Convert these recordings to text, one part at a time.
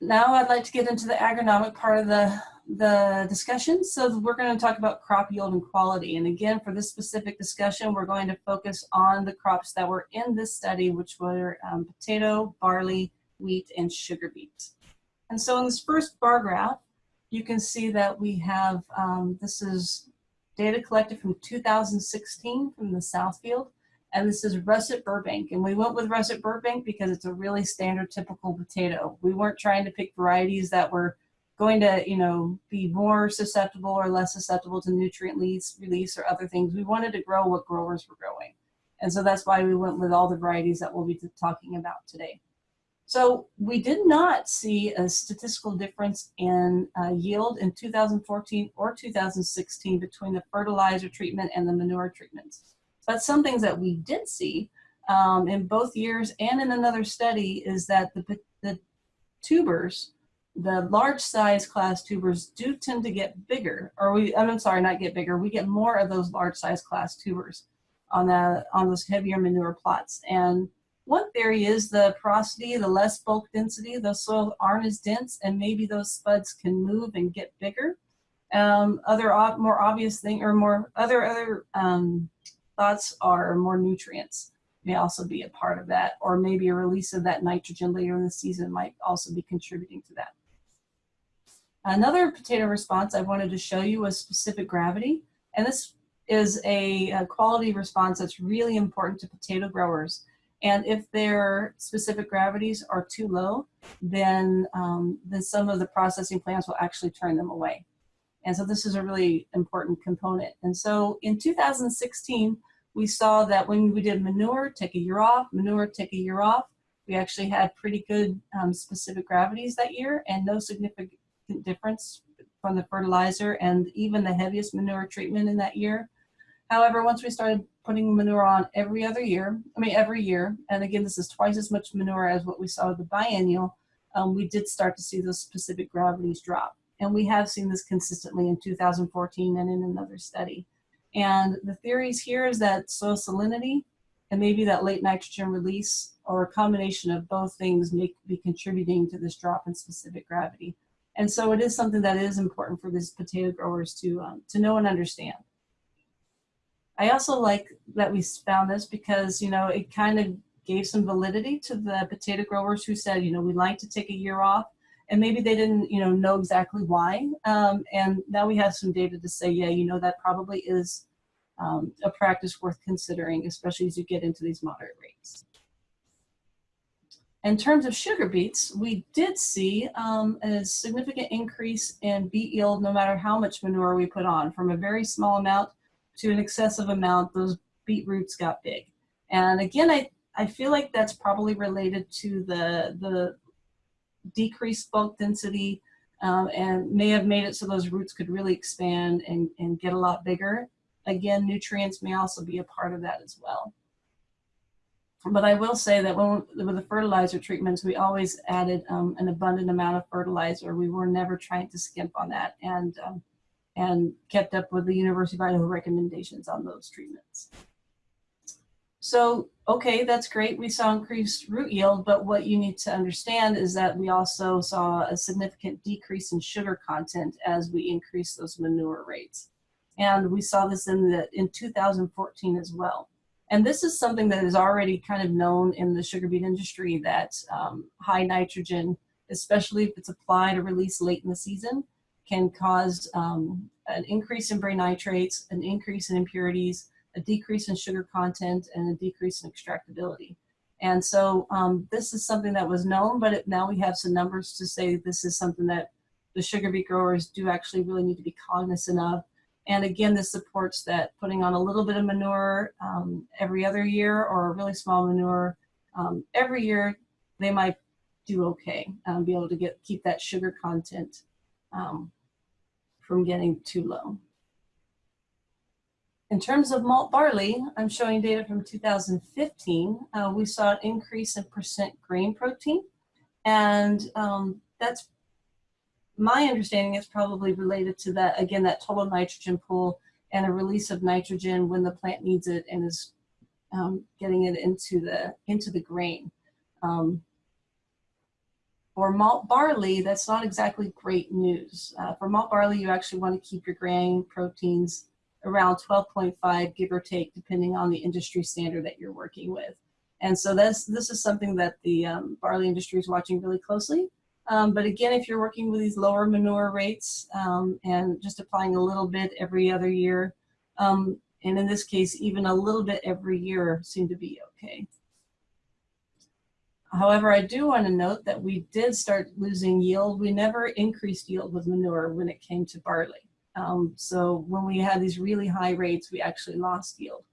now I'd like to get into the agronomic part of the, the discussion. So we're going to talk about crop yield and quality. And again, for this specific discussion, we're going to focus on the crops that were in this study, which were um, potato, barley, wheat, and sugar beet. And so in this first bar graph, you can see that we have, um, this is data collected from 2016 from the Southfield and this is russet Burbank. And we went with russet Burbank because it's a really standard typical potato. We weren't trying to pick varieties that were going to, you know, be more susceptible or less susceptible to nutrient release, release or other things. We wanted to grow what growers were growing. And so that's why we went with all the varieties that we'll be talking about today. So we did not see a statistical difference in uh, yield in 2014 or 2016 between the fertilizer treatment and the manure treatments. But some things that we did see um, in both years and in another study is that the, the tubers, the large size class tubers do tend to get bigger, or we, I'm sorry, not get bigger, we get more of those large size class tubers on, the, on those heavier manure plots. And one theory is the porosity, the less bulk density, those soils aren't as dense and maybe those spuds can move and get bigger. Um, other more obvious thing or more other other um, thoughts are more nutrients may also be a part of that, or maybe a release of that nitrogen later in the season might also be contributing to that. Another potato response I wanted to show you was specific gravity, and this is a, a quality response that's really important to potato growers. And if their specific gravities are too low, then, um, then some of the processing plants will actually turn them away. And so this is a really important component. And so in 2016, we saw that when we did manure, take a year off, manure, take a year off, we actually had pretty good um, specific gravities that year and no significant difference from the fertilizer and even the heaviest manure treatment in that year. However, once we started putting manure on every other year, I mean every year, and again this is twice as much manure as what we saw with the biennial, um, we did start to see those specific gravities drop. And we have seen this consistently in 2014 and in another study. And the theories here is that soil salinity and maybe that late nitrogen release or a combination of both things may be contributing to this drop in specific gravity. And so it is something that is important for these potato growers to, um, to know and understand. I also like that we found this because, you know, it kind of gave some validity to the potato growers who said, you know, we'd like to take a year off and maybe they didn't you know know exactly why. Um, and now we have some data to say yeah you know that probably is um, a practice worth considering especially as you get into these moderate rates. In terms of sugar beets we did see um, a significant increase in beet yield no matter how much manure we put on from a very small amount to an excessive amount. Those beet roots got big. And again I I feel like that's probably related to the the decreased bulk density um, and may have made it so those roots could really expand and, and get a lot bigger. Again, nutrients may also be a part of that as well. But I will say that when, with the fertilizer treatments, we always added um, an abundant amount of fertilizer. We were never trying to skimp on that and, um, and kept up with the University of Idaho recommendations on those treatments. So, okay, that's great. We saw increased root yield, but what you need to understand is that we also saw a significant decrease in sugar content as we increased those manure rates. And we saw this in, the, in 2014 as well. And this is something that is already kind of known in the sugar beet industry that um, high nitrogen, especially if it's applied or released late in the season, can cause um, an increase in brei nitrates, an increase in impurities, a decrease in sugar content and a decrease in extractability. And so um, this is something that was known, but it, now we have some numbers to say this is something that the sugar beet growers do actually really need to be cognizant of. And again, this supports that putting on a little bit of manure um, every other year or a really small manure um, every year, they might do okay, um, be able to get keep that sugar content um, from getting too low. In terms of malt barley, I'm showing data from 2015. Uh, we saw an increase in percent grain protein. And um, that's my understanding is probably related to that, again, that total nitrogen pool and a release of nitrogen when the plant needs it and is um, getting it into the, into the grain. Um, For malt barley, that's not exactly great news. Uh, for malt barley, you actually want to keep your grain proteins around 12.5, give or take, depending on the industry standard that you're working with. And so this, this is something that the um, barley industry is watching really closely. Um, but again, if you're working with these lower manure rates um, and just applying a little bit every other year, um, and in this case, even a little bit every year seem to be okay. However, I do want to note that we did start losing yield. We never increased yield with manure when it came to barley. Um, so when we had these really high rates, we actually lost yield.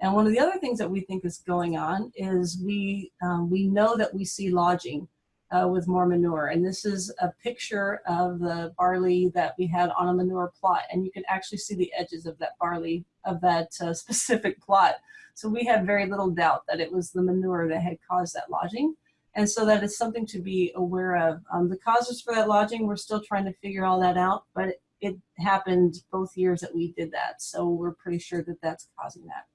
And one of the other things that we think is going on is we, um, we know that we see lodging uh, with more manure. And this is a picture of the barley that we had on a manure plot. And you can actually see the edges of that barley, of that uh, specific plot. So we had very little doubt that it was the manure that had caused that lodging. And so that is something to be aware of. Um, the causes for that lodging, we're still trying to figure all that out, but it, happened both years that we did that. So we're pretty sure that that's causing that.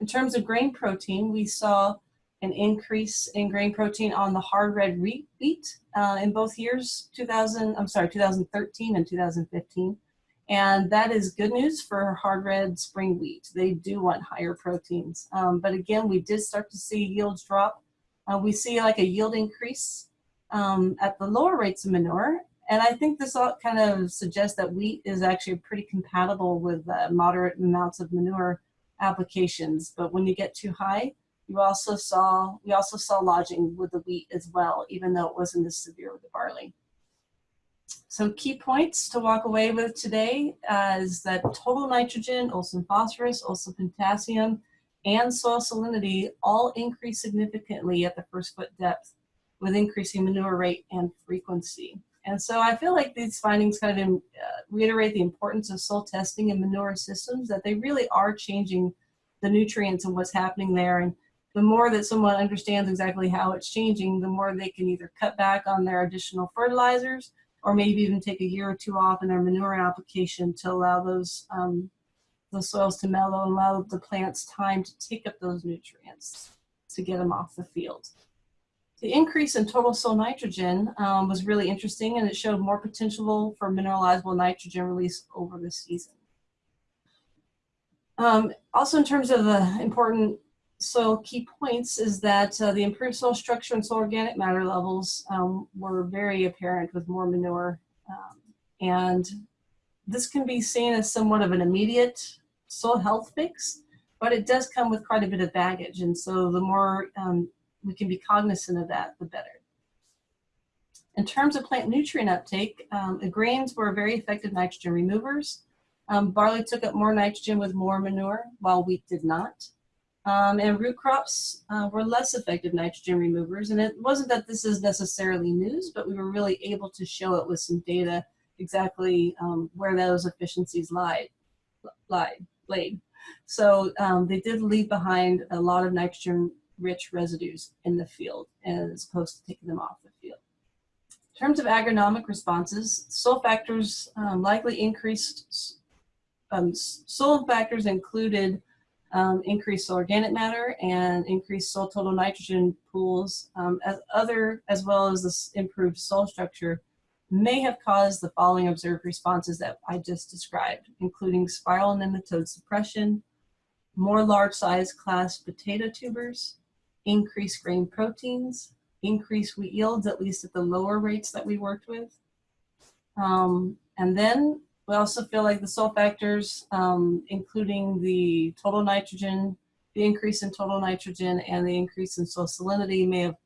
In terms of grain protein, we saw an increase in grain protein on the hard red wheat, wheat uh, in both years, 2000, I'm sorry, 2013 and 2015. And that is good news for hard red spring wheat. They do want higher proteins. Um, but again, we did start to see yields drop. Uh, we see like a yield increase um, at the lower rates of manure. And I think this all kind of suggests that wheat is actually pretty compatible with uh, moderate amounts of manure applications. But when you get too high, you also saw, we also saw lodging with the wheat as well, even though it wasn't as severe with the barley. So key points to walk away with today uh, is that total nitrogen, also phosphorus, also potassium, and soil salinity all increase significantly at the first foot depth with increasing manure rate and frequency. And so I feel like these findings kind of uh, reiterate the importance of soil testing and manure systems, that they really are changing the nutrients and what's happening there. And the more that someone understands exactly how it's changing, the more they can either cut back on their additional fertilizers or maybe even take a year or two off in their manure application to allow those, um, soils to mellow and allow the plants time to take up those nutrients to get them off the field. The increase in total soil nitrogen um, was really interesting and it showed more potential for mineralizable nitrogen release over the season. Um, also in terms of the important soil key points is that uh, the improved soil structure and soil organic matter levels um, were very apparent with more manure. Um, and this can be seen as somewhat of an immediate soil health fix, but it does come with quite a bit of baggage. And so the more um, we can be cognizant of that, the better. In terms of plant nutrient uptake, um, the grains were very effective nitrogen removers. Um, barley took up more nitrogen with more manure, while wheat did not. Um, and root crops uh, were less effective nitrogen removers. And it wasn't that this is necessarily news, but we were really able to show it with some data exactly um, where those efficiencies lied, lied, laid. So um, they did leave behind a lot of nitrogen rich residues in the field as opposed to taking them off the field. In terms of agronomic responses, soil factors um, likely increased, um, soil factors included um, increased soil organic matter and increased soil total nitrogen pools um, as other as well as this improved soil structure may have caused the following observed responses that I just described, including spiral nematode suppression, more large size class potato tubers, increased grain proteins, increased wheat yields, at least at the lower rates that we worked with. Um, and then we also feel like the soil factors, um, including the total nitrogen, the increase in total nitrogen and the increase in soil salinity may have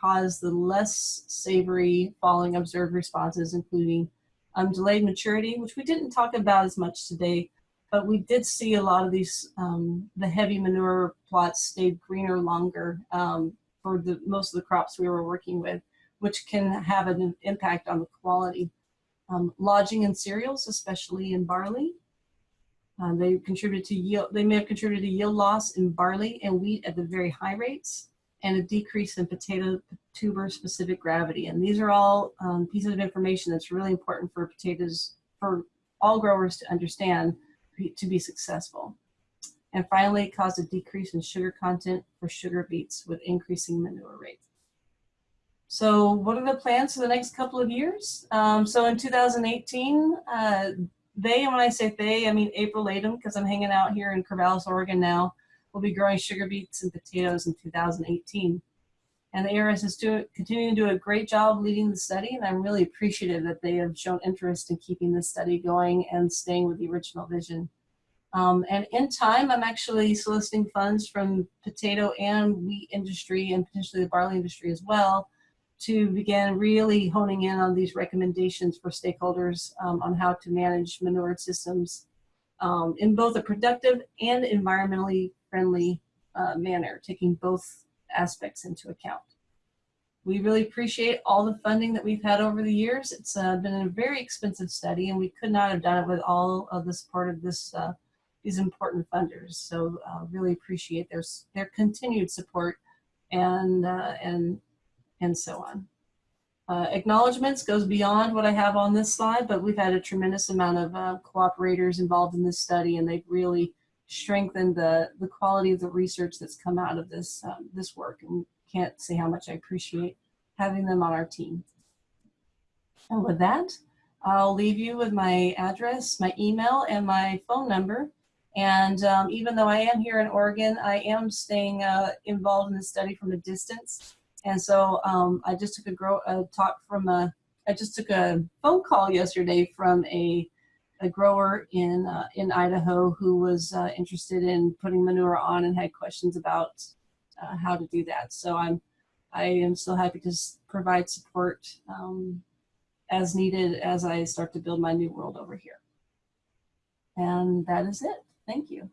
caused the less savory following observed responses, including um, delayed maturity, which we didn't talk about as much today, but we did see a lot of these, um, the heavy manure plots stayed greener longer um, for the most of the crops we were working with, which can have an impact on the quality. Um, lodging in cereals, especially in barley, uh, they contributed to yield, they may have contributed to yield loss in barley and wheat at the very high rates and a decrease in potato tuber specific gravity. And these are all um, pieces of information that's really important for potatoes, for all growers to understand to be successful. And finally, it caused a decrease in sugar content for sugar beets with increasing manure rates. So what are the plans for the next couple of years? Um, so in 2018, uh, they, and when I say they, I mean April Leytem, because I'm hanging out here in Corvallis, Oregon now, will be growing sugar beets and potatoes in 2018. And the ARS is continuing to do a great job leading the study, and I'm really appreciative that they have shown interest in keeping this study going and staying with the original vision. Um, and in time, I'm actually soliciting funds from potato and wheat industry and potentially the barley industry as well to begin really honing in on these recommendations for stakeholders um, on how to manage manure systems um, in both a productive and environmentally friendly uh, manner, taking both aspects into account. We really appreciate all the funding that we've had over the years. It's uh, been a very expensive study and we could not have done it with all of the support of this, uh, these important funders. So uh, really appreciate their, their continued support and, uh, and and so on. Uh, acknowledgements goes beyond what I have on this slide, but we've had a tremendous amount of uh, cooperators involved in this study and they've really strengthened the, the quality of the research that's come out of this, um, this work and can't say how much I appreciate having them on our team. And with that, I'll leave you with my address, my email, and my phone number. And um, even though I am here in Oregon, I am staying uh, involved in the study from a distance. And so um, I just took a, grow, a talk from a, I just took a phone call yesterday from a, a grower in, uh, in Idaho who was uh, interested in putting manure on and had questions about uh, how to do that. So I'm, I am still happy to provide support um, as needed as I start to build my new world over here. And that is it. Thank you.